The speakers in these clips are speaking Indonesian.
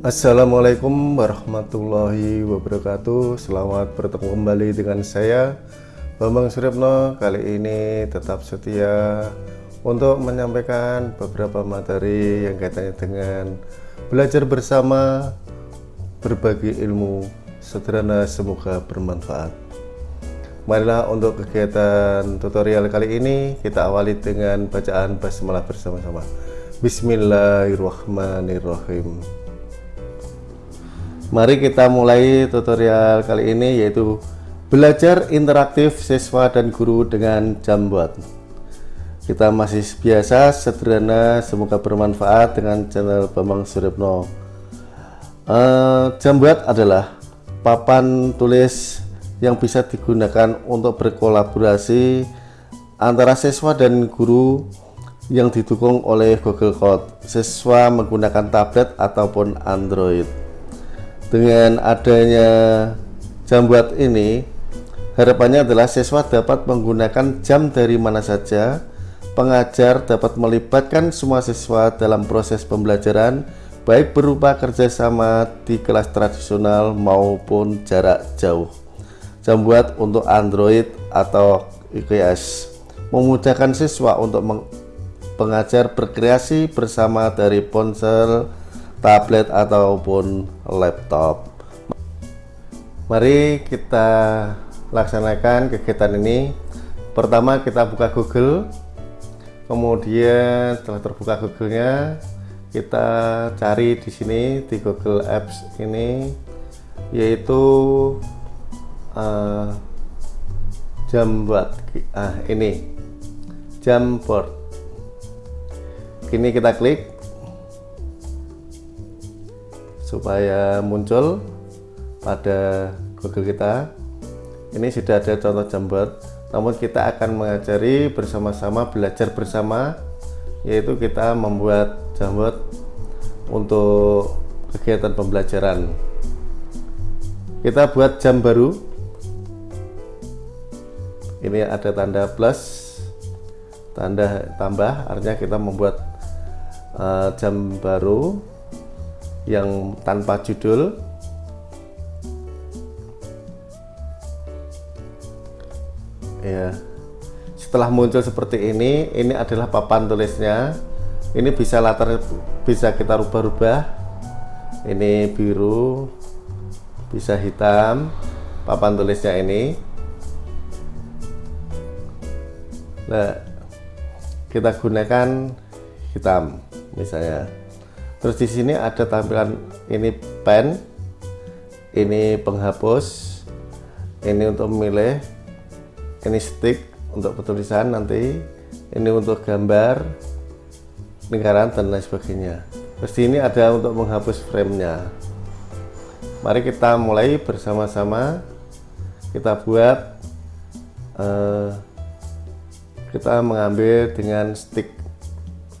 Assalamualaikum warahmatullahi wabarakatuh. Selamat bertemu kembali dengan saya Bambang Suryapno. Kali ini tetap setia Untuk menyampaikan beberapa materi Yang kaitannya dengan Belajar bersama Berbagi ilmu Sederhana semoga bermanfaat. Marilah untuk kegiatan tutorial kali ini Kita awali dengan bacaan basmalah bersama-sama Bismillahirrahmanirrahim Mari kita mulai tutorial kali ini yaitu belajar interaktif siswa dan guru dengan Jamboard. Kita masih biasa, sederhana, semoga bermanfaat dengan channel Bambang Suryapno. Uh, Jamboard adalah papan tulis yang bisa digunakan untuk berkolaborasi antara siswa dan guru yang didukung oleh Google Code. Siswa menggunakan tablet ataupun Android. Dengan adanya jambuat ini harapannya adalah siswa dapat menggunakan jam dari mana saja. Pengajar dapat melibatkan semua siswa dalam proses pembelajaran baik berupa kerjasama di kelas tradisional maupun jarak jauh. Jambuat untuk Android atau iOS memudahkan siswa untuk pengajar berkreasi bersama dari ponsel tablet ataupun laptop. Mari kita laksanakan kegiatan ini. Pertama kita buka Google. Kemudian setelah terbuka Google-nya kita cari di sini di Google Apps ini yaitu uh, Jamboard ah ini Jamboard kini kita klik. Supaya muncul pada Google kita. Ini sudah ada contoh jambat namun kita akan mengajari bersama-sama belajar bersama yaitu kita membuat jambat untuk kegiatan pembelajaran. Kita buat jam baru. Ini ada tanda plus tanda tambah artinya kita membuat uh, jam baru yang tanpa judul. Ya. Setelah muncul seperti ini ini adalah papan tulisnya. Ini bisa latar bisa kita rubah-rubah. Ini biru bisa hitam papan tulisnya ini. Nah kita gunakan hitam misalnya terus di sini ada tampilan ini pen ini penghapus ini untuk memilih ini stick untuk penulisan nanti ini untuk gambar lingkaran dan lain sebagainya. Terus ini ada untuk menghapus framenya. Mari kita mulai bersama-sama. Kita buat uh, kita mengambil dengan stick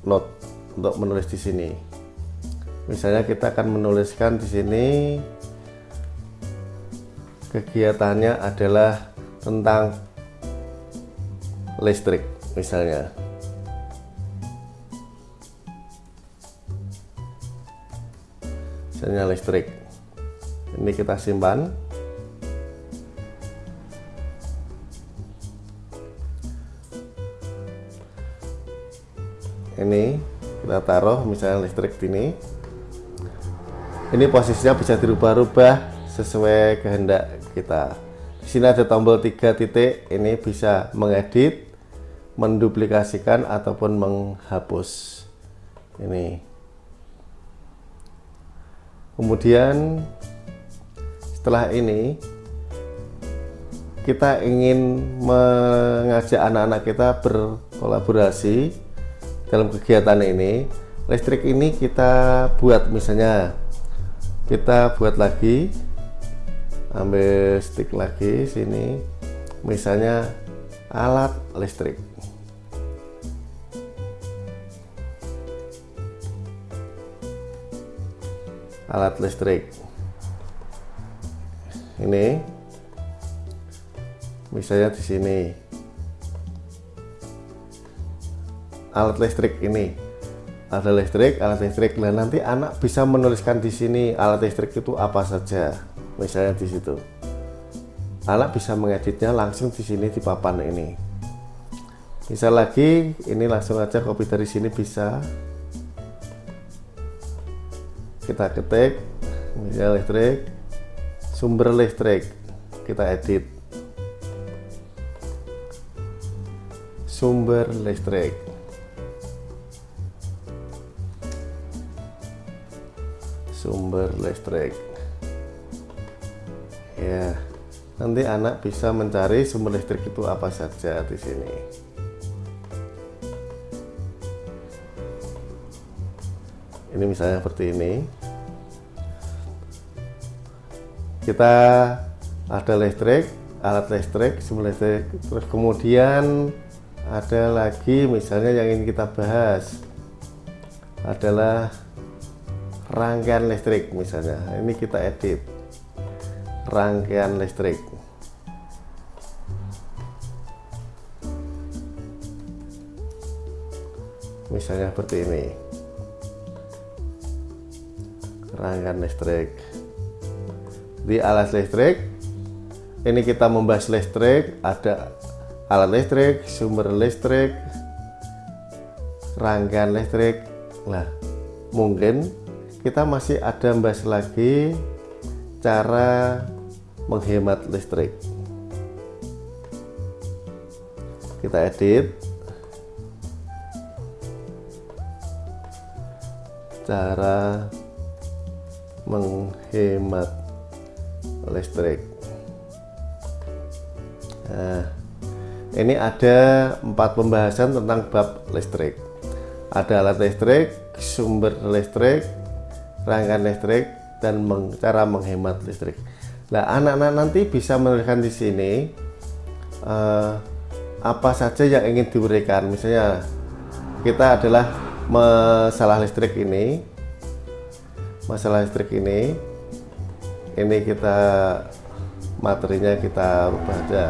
note untuk menulis di sini. Misalnya kita akan menuliskan di sini kegiatannya adalah tentang listrik misalnya. Misalnya listrik. Ini kita simpan. Ini kita taruh misalnya listrik ini ini posisinya bisa dirubah-rubah sesuai kehendak kita. Di sini ada tombol tiga titik ini bisa mengedit menduplikasikan ataupun menghapus. Ini. Kemudian setelah ini kita ingin mengajak anak-anak kita berkolaborasi dalam kegiatan ini listrik ini kita buat misalnya kita buat lagi ambil stick lagi sini misalnya alat listrik. Alat listrik. Ini misalnya di sini alat listrik ini. Ada listrik alat listrik. Nah nanti anak bisa menuliskan di sini alat listrik itu apa saja misalnya di situ. Anak bisa mengeditnya langsung di sini di papan ini. Bisa lagi ini langsung aja copy dari sini bisa. Kita ketik misal listrik sumber listrik. Kita edit. Sumber listrik sumber listrik. Ya nanti anak bisa mencari sumber listrik itu apa saja di sini. Ini misalnya seperti ini. Kita ada listrik alat listrik sumber listrik. Terus kemudian ada lagi misalnya yang ingin kita bahas adalah rangkaian listrik misalnya. Ini kita edit. Rangkaian listrik. Misalnya seperti ini. Rangkaian listrik. Di alas listrik ini kita membahas listrik. Ada alat listrik sumber listrik rangkaian listrik. Nah mungkin kita masih ada membahas lagi cara menghemat listrik. Kita edit. Cara menghemat listrik. Nah ini ada empat pembahasan tentang bab listrik. Ada alat listrik sumber listrik rangkaian listrik dan meng, cara menghemat listrik. Nah, anak-anak nanti bisa menuliskan di sini uh, apa saja yang ingin diuraikan. Misalnya kita adalah masalah listrik ini, masalah listrik ini, ini kita materinya kita rubah aja.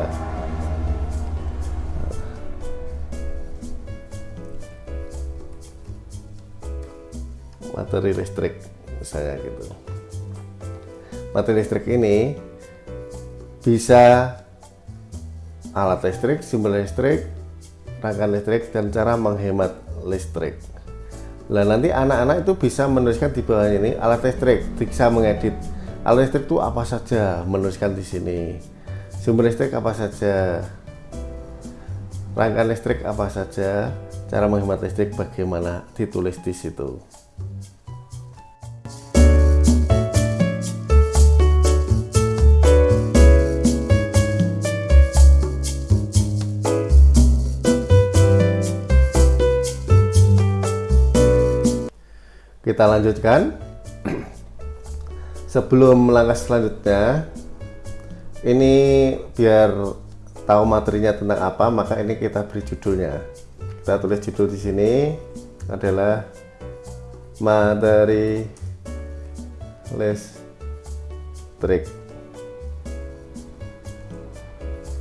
materi listrik misalnya gitu materi listrik ini bisa alat listrik, sumber listrik, rangkaian listrik, dan cara menghemat listrik. Nah nanti anak-anak itu bisa menuliskan di bawah ini alat listrik, bisa mengedit alat listrik itu apa saja, menuliskan di sini. Sumber listrik apa saja, rangkaian listrik apa saja, cara menghemat listrik bagaimana ditulis di situ. Kita lanjutkan. Sebelum langkah selanjutnya ini biar tahu materinya tentang apa maka ini kita beri judulnya. Kita tulis judul di sini adalah materi listrik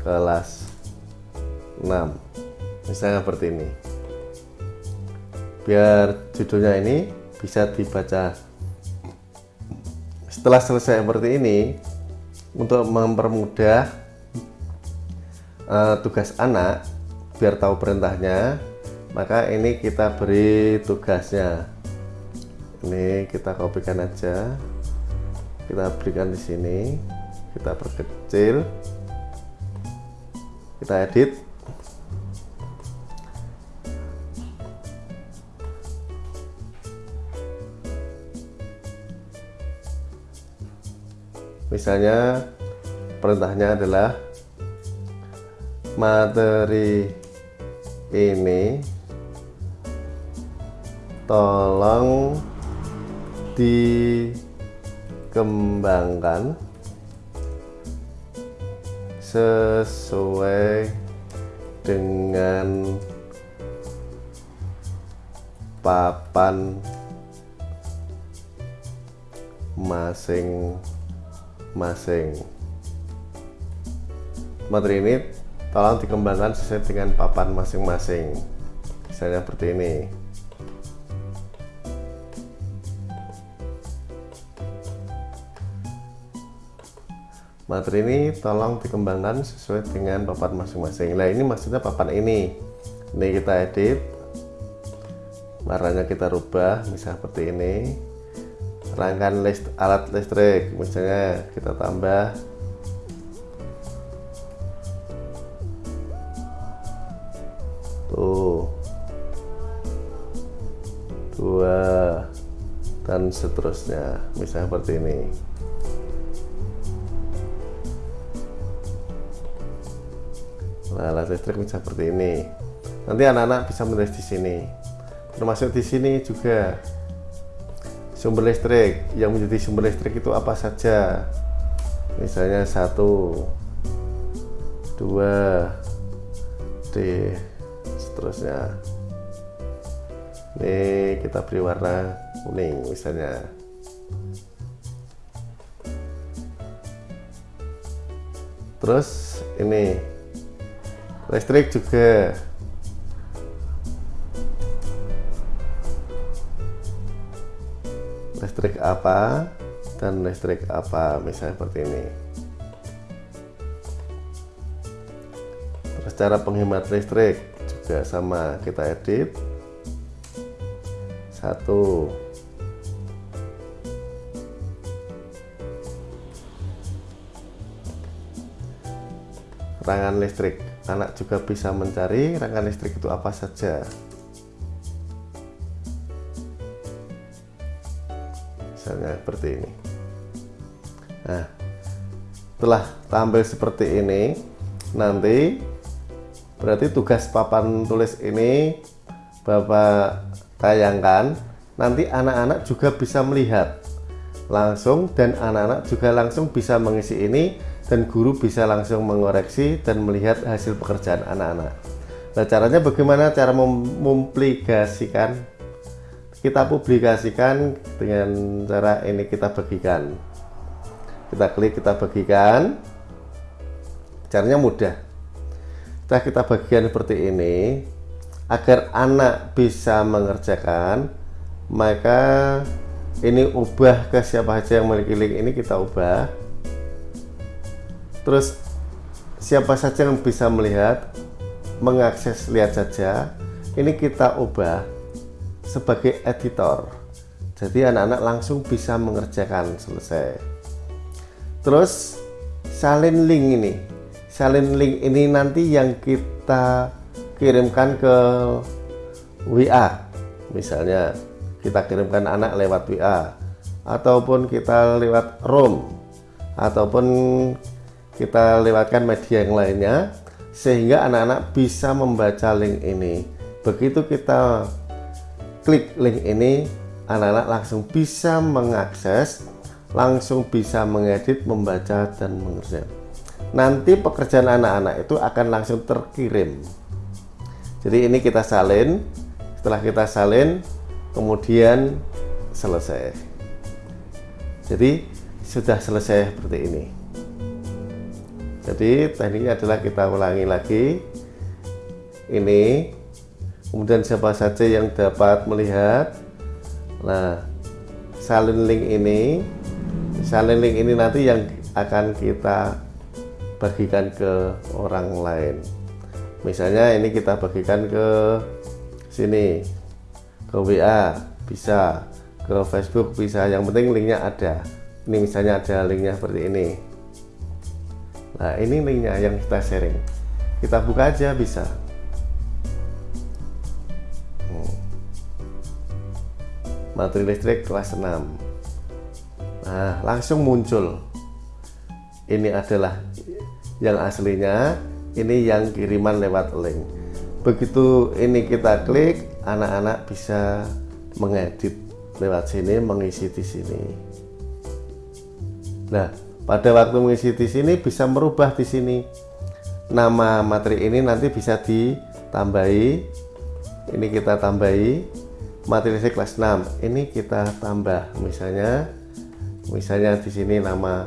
kelas 6 misalnya seperti ini. Biar judulnya ini bisa dibaca. Setelah selesai seperti ini untuk mempermudah uh, tugas anak biar tahu perintahnya maka ini kita beri tugasnya. Ini kita kopikan aja. Kita berikan di sini. Kita perkecil. Kita edit misalnya perintahnya adalah materi ini tolong dikembangkan sesuai dengan papan masing masing-masing. Materi ini tolong dikembangkan sesuai dengan papan masing-masing. Misalnya seperti ini. Materi ini tolong dikembangkan sesuai dengan papan masing-masing. Nah ini maksudnya papan ini. Ini kita edit, warnanya kita rubah, misalnya seperti ini rangkaian list, alat listrik misalnya kita tambah. Tuh. Dua dan seterusnya misalnya seperti ini. Nah alat listrik bisa seperti ini. Nanti anak-anak bisa menulis di sini. Termasuk di sini juga sumber listrik. Yang menjadi sumber listrik itu apa saja? Misalnya satu dua D seterusnya. Ini kita beri warna kuning misalnya. Terus ini listrik juga listrik apa dan listrik apa misalnya seperti ini. Terus cara penghemat listrik juga sama kita edit. Satu. Rangkaian listrik. Anak juga bisa mencari rangkaian listrik itu apa saja seperti ini. Nah setelah tampil seperti ini nanti berarti tugas papan tulis ini Bapak tayangkan. Nanti anak-anak juga bisa melihat langsung dan anak-anak juga langsung bisa mengisi ini dan guru bisa langsung mengoreksi dan melihat hasil pekerjaan anak-anak. Nah caranya bagaimana cara mempublikasikan kita publikasikan dengan cara ini kita bagikan. Kita klik kita bagikan. Caranya mudah. Setelah kita bagikan seperti ini. Agar anak bisa mengerjakan maka ini ubah ke siapa saja yang memiliki link ini kita ubah. Terus siapa saja yang bisa melihat mengakses lihat saja ini kita ubah sebagai editor. Jadi anak-anak langsung bisa mengerjakan selesai. Terus salin link ini. Salin link ini nanti yang kita kirimkan ke WA misalnya kita kirimkan anak lewat WA ataupun kita lewat ROM ataupun kita lewatkan media yang lainnya sehingga anak-anak bisa membaca link ini. Begitu kita klik link ini anak-anak langsung bisa mengakses langsung bisa mengedit membaca dan mengerjakan. Nanti pekerjaan anak-anak itu akan langsung terkirim. Jadi ini kita salin setelah kita salin kemudian selesai. Jadi sudah selesai seperti ini. Jadi tekniknya adalah kita ulangi lagi. Ini kemudian siapa saja yang dapat melihat. Nah salin link ini salin link ini nanti yang akan kita bagikan ke orang lain. Misalnya ini kita bagikan ke sini ke WA bisa. Ke Facebook bisa yang penting linknya ada. Ini misalnya ada linknya seperti ini. Nah ini linknya yang kita sharing. Kita buka aja bisa materi listrik kelas 6 nah langsung muncul. Ini adalah yang aslinya ini yang kiriman lewat link. Begitu ini kita klik anak-anak bisa mengedit lewat sini mengisi di sini. Nah pada waktu mengisi di sini bisa merubah di sini. Nama materi ini nanti bisa ditambahi. Ini kita tambahi materi kelas 6 ini kita tambah misalnya misalnya di sini nama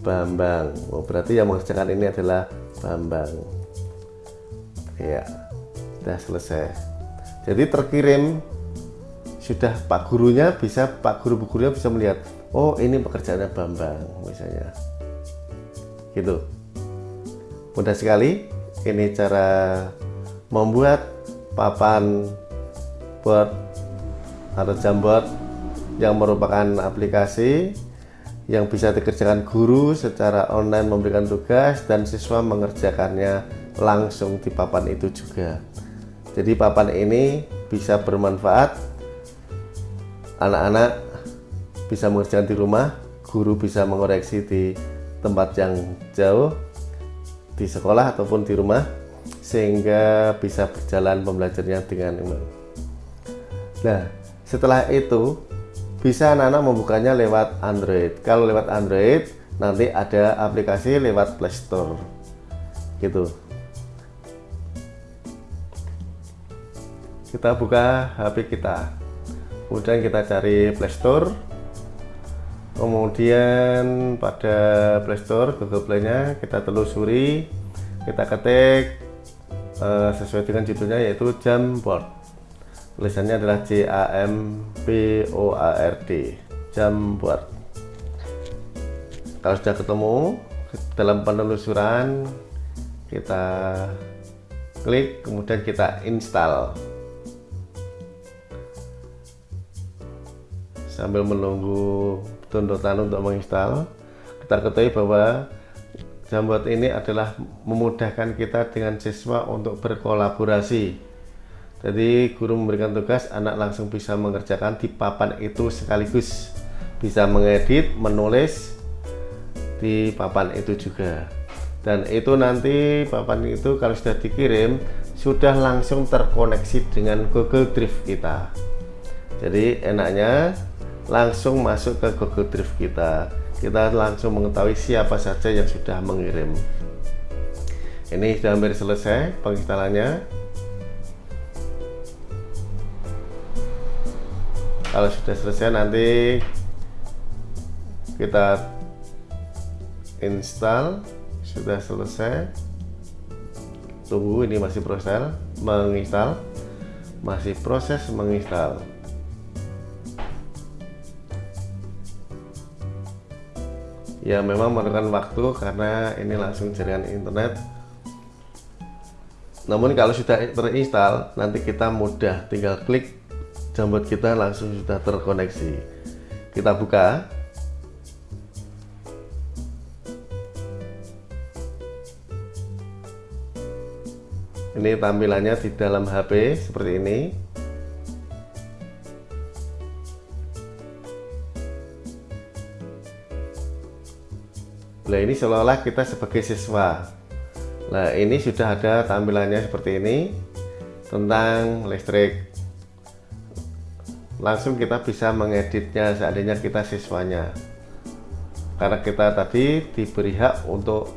Bambang. Oh, berarti yang mengerjakan ini adalah Bambang. Ya sudah selesai. Jadi terkirim sudah Pak gurunya bisa Pak guru gurunya bisa melihat oh ini pekerjaannya Bambang misalnya. Gitu. Mudah sekali ini cara membuat papan board atau jamboard yang merupakan aplikasi yang bisa dikerjakan guru secara online memberikan tugas dan siswa mengerjakannya langsung di papan itu juga jadi papan ini bisa bermanfaat anak-anak bisa mengerjakan di rumah guru bisa mengoreksi di tempat yang jauh di sekolah ataupun di rumah sehingga bisa berjalan pembelajarannya dengan iman. Nah, setelah itu bisa anak-anak membukanya lewat Android. Kalau lewat Android, nanti ada aplikasi lewat Play Store. Gitu. Kita buka HP kita. Kemudian kita cari Play Store. Kemudian pada Play Store, Google Play-nya kita telusuri, kita ketik uh, sesuai dengan judulnya yaitu Jamboard tulisannya adalah J A M B O A R D. Jamboard kalau sudah ketemu dalam penelusuran kita klik kemudian kita install. Sambil menunggu downloadan untuk menginstal kita ketahui bahwa Jamboard ini adalah memudahkan kita dengan siswa untuk berkolaborasi jadi guru memberikan tugas, anak langsung bisa mengerjakan di papan itu sekaligus. Bisa mengedit, menulis di papan itu juga. Dan itu nanti papan itu kalau sudah dikirim sudah langsung terkoneksi dengan Google Drive kita. Jadi enaknya langsung masuk ke Google Drive kita. Kita langsung mengetahui siapa saja yang sudah mengirim. Ini sudah hampir selesai penginstalannya kalau sudah selesai nanti kita install. Sudah selesai. Tunggu ini masih proses menginstal. Masih proses menginstal. Ya memang memerlukan waktu karena ini langsung jaringan internet. Namun kalau sudah terinstall nanti kita mudah. Tinggal klik jambat kita langsung sudah terkoneksi. Kita buka. Ini tampilannya di dalam HP seperti ini. Nah ini seolah-olah kita sebagai siswa. Nah ini sudah ada tampilannya seperti ini Tentang listrik langsung kita bisa mengeditnya seandainya kita siswanya. Karena kita tadi diberi hak untuk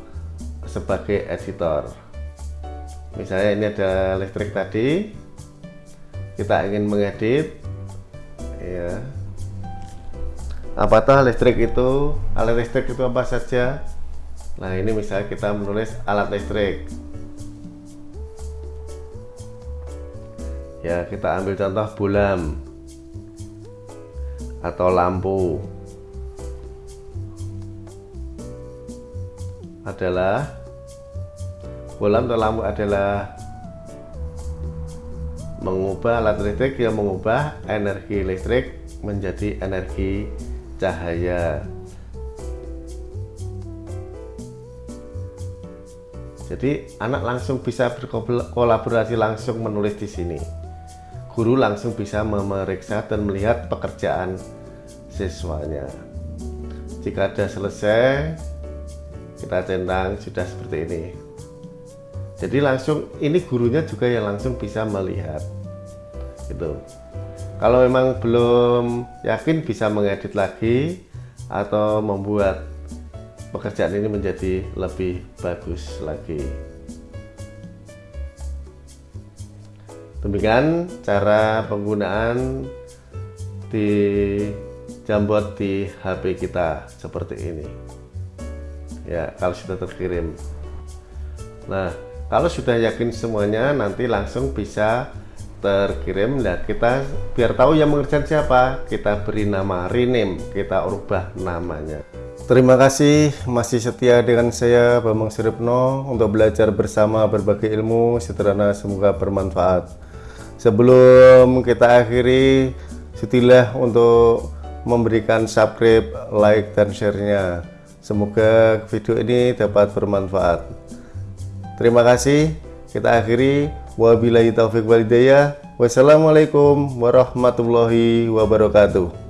sebagai editor. Misalnya ini ada listrik tadi kita ingin mengedit ya apakah listrik itu alat listrik itu apa saja? Nah ini misalnya kita menulis alat listrik. Ya kita ambil contoh bulam atau lampu. Adalah bolam atau lampu adalah mengubah alat listrik yang mengubah energi listrik menjadi energi cahaya. Jadi anak langsung bisa berkolaborasi langsung menulis di sini guru langsung bisa memeriksa dan melihat pekerjaan siswanya. Jika sudah selesai kita centang sudah seperti ini. Jadi langsung ini gurunya juga yang langsung bisa melihat gitu. Kalau memang belum yakin bisa mengedit lagi atau membuat pekerjaan ini menjadi lebih bagus lagi demikian cara penggunaan di jambot di HP kita seperti ini. Ya kalau sudah terkirim. Nah kalau sudah yakin semuanya nanti langsung bisa terkirim. Nah kita biar tahu yang mengerjakan siapa kita beri nama rename kita ubah namanya. Terima kasih masih setia dengan saya Bambang Suripno untuk belajar bersama berbagai ilmu sederhana semoga bermanfaat sebelum kita akhiri sutilah untuk memberikan subscribe like dan share-nya semoga video ini dapat bermanfaat terima kasih kita akhiri Wabillahi taufiq walidayah. Wassalamualaikum warahmatullahi wabarakatuh.